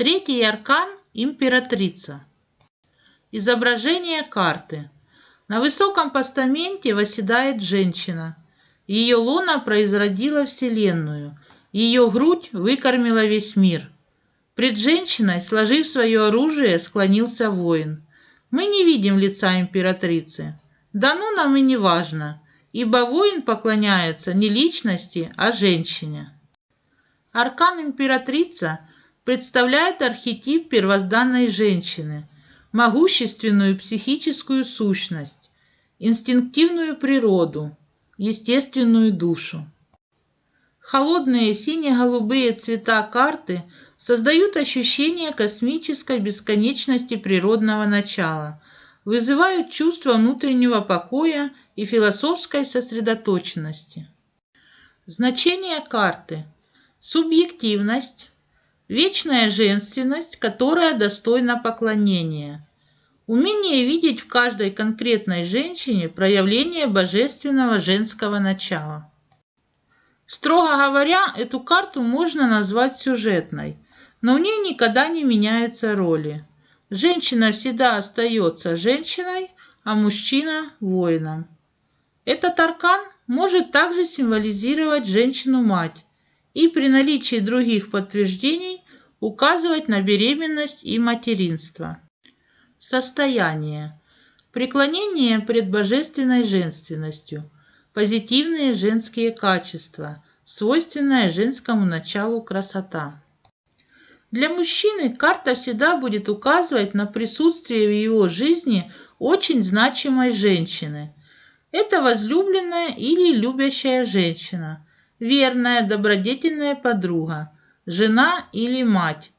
Третий аркан – императрица. Изображение карты. На высоком постаменте восседает женщина. Ее луна произродила Вселенную. Ее грудь выкормила весь мир. Пред женщиной, сложив свое оружие, склонился воин. Мы не видим лица императрицы. Да ну нам и не важно, ибо воин поклоняется не личности, а женщине. Аркан императрица представляет архетип первозданной женщины, могущественную психическую сущность, инстинктивную природу, естественную душу. Холодные сине-голубые цвета карты создают ощущение космической бесконечности природного начала, вызывают чувство внутреннего покоя и философской сосредоточенности. Значение карты – субъективность, вечная женственность, которая достойна поклонения, умение видеть в каждой конкретной женщине проявление божественного женского начала. Строго говоря, эту карту можно назвать сюжетной, но в ней никогда не меняются роли. Женщина всегда остается женщиной, а мужчина – воином. Этот аркан может также символизировать женщину-мать и при наличии других подтверждений указывать на беременность и материнство. Состояние. Преклонение пред божественной женственностью. Позитивные женские качества, свойственная женскому началу красота. Для мужчины карта всегда будет указывать на присутствие в его жизни очень значимой женщины. Это возлюбленная или любящая женщина, верная, добродетельная подруга, жена или мать,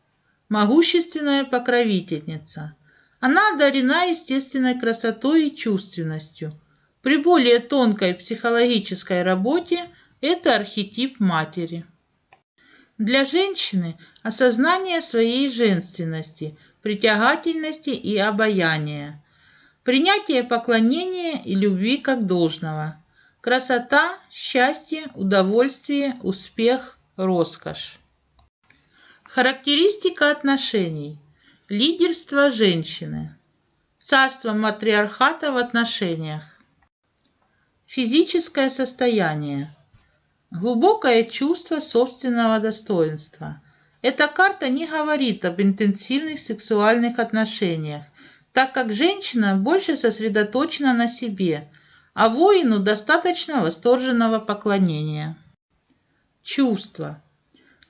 могущественная покровительница. Она одарена естественной красотой и чувственностью. При более тонкой психологической работе это архетип матери. Для женщины осознание своей женственности, притягательности и обаяния, принятие поклонения и любви как должного, красота, счастье, удовольствие, успех, роскошь. Характеристика отношений. Лидерство женщины. Царство матриархата в отношениях. Физическое состояние. Глубокое чувство собственного достоинства. Эта карта не говорит об интенсивных сексуальных отношениях, так как женщина больше сосредоточена на себе, а воину достаточно восторженного поклонения. Чувство.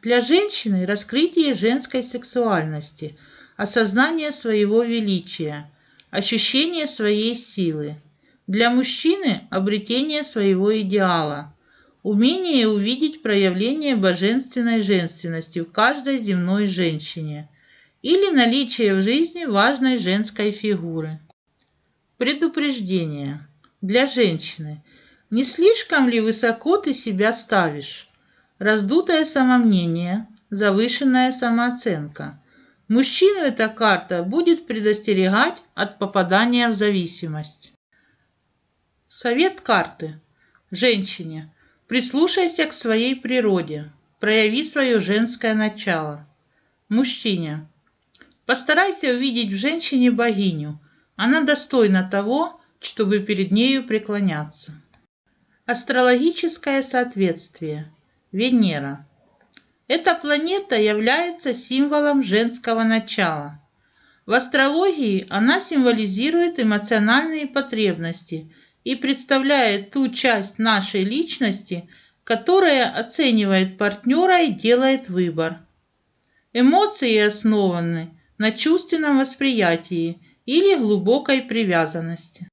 Для женщины раскрытие женской сексуальности, осознание своего величия, ощущение своей силы. Для мужчины обретение своего идеала – Умение увидеть проявление божественной женственности в каждой земной женщине или наличие в жизни важной женской фигуры. Предупреждение. Для женщины. Не слишком ли высоко ты себя ставишь? Раздутое самомнение, завышенная самооценка. Мужчину эта карта будет предостерегать от попадания в зависимость. Совет карты. Женщине. Прислушайся к своей природе, прояви свое женское начало. Мужчине. Постарайся увидеть в женщине богиню. Она достойна того, чтобы перед нею преклоняться. Астрологическое соответствие. Венера. Эта планета является символом женского начала. В астрологии она символизирует эмоциональные потребности – и представляет ту часть нашей личности, которая оценивает партнера и делает выбор. Эмоции основаны на чувственном восприятии или глубокой привязанности.